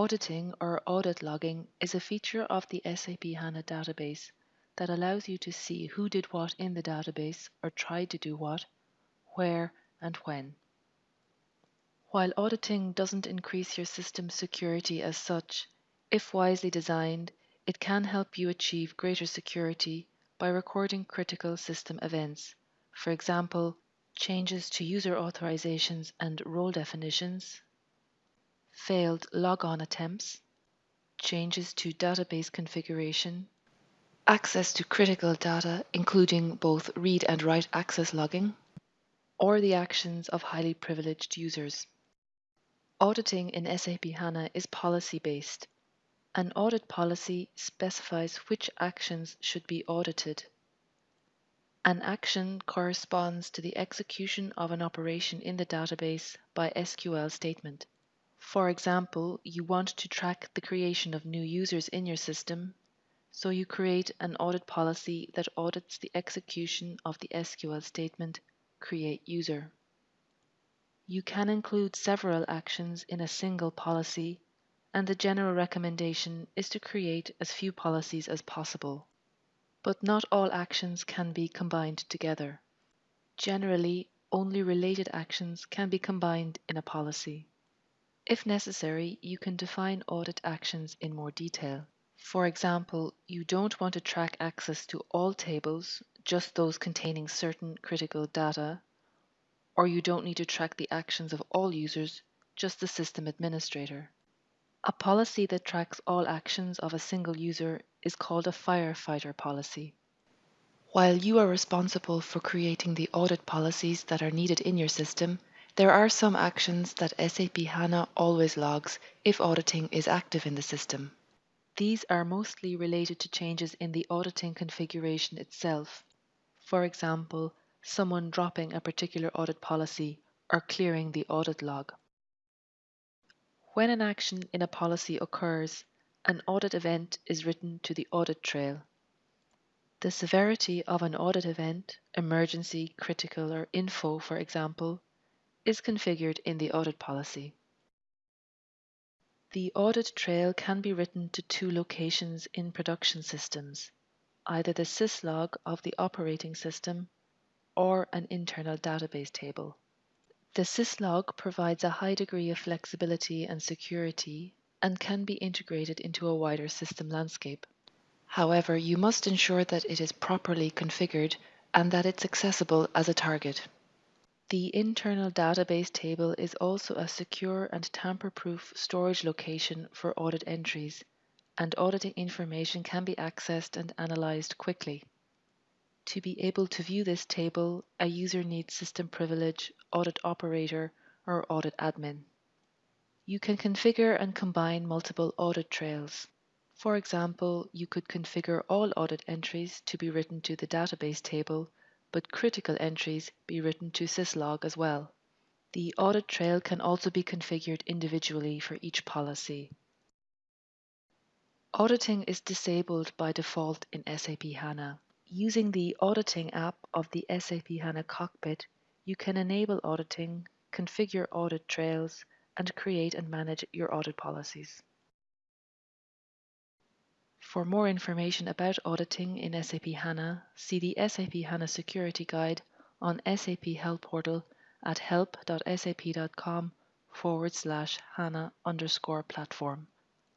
Auditing or audit logging is a feature of the SAP HANA database that allows you to see who did what in the database or tried to do what, where, and when. While auditing doesn't increase your system security as such, if wisely designed, it can help you achieve greater security by recording critical system events. For example, changes to user authorizations and role definitions, failed logon attempts, changes to database configuration, access to critical data, including both read and write access logging, or the actions of highly privileged users. Auditing in SAP HANA is policy based. An audit policy specifies which actions should be audited. An action corresponds to the execution of an operation in the database by SQL statement. For example, you want to track the creation of new users in your system, so you create an audit policy that audits the execution of the SQL statement create user. You can include several actions in a single policy, and the general recommendation is to create as few policies as possible but not all actions can be combined together. Generally, only related actions can be combined in a policy. If necessary, you can define audit actions in more detail. For example, you don't want to track access to all tables, just those containing certain critical data, or you don't need to track the actions of all users, just the system administrator. A policy that tracks all actions of a single user is called a firefighter policy. While you are responsible for creating the audit policies that are needed in your system, there are some actions that SAP HANA always logs if auditing is active in the system. These are mostly related to changes in the auditing configuration itself. For example, someone dropping a particular audit policy or clearing the audit log. When an action in a policy occurs, an audit event is written to the audit trail. The severity of an audit event, emergency, critical, or info, for example, is configured in the audit policy. The audit trail can be written to two locations in production systems, either the syslog of the operating system or an internal database table. The syslog provides a high degree of flexibility and security and can be integrated into a wider system landscape. However, you must ensure that it is properly configured and that it's accessible as a target. The internal database table is also a secure and tamper-proof storage location for audit entries, and auditing information can be accessed and analyzed quickly. To be able to view this table, a user needs system privilege, audit operator, or audit admin. You can configure and combine multiple audit trails. For example, you could configure all audit entries to be written to the database table, but critical entries be written to syslog as well. The audit trail can also be configured individually for each policy. Auditing is disabled by default in SAP HANA. Using the Auditing app of the SAP HANA Cockpit, you can enable auditing, configure audit trails, and create and manage your audit policies. For more information about auditing in SAP HANA, see the SAP HANA Security Guide on SAP Help Portal at help.sap.com forward slash HANA underscore platform.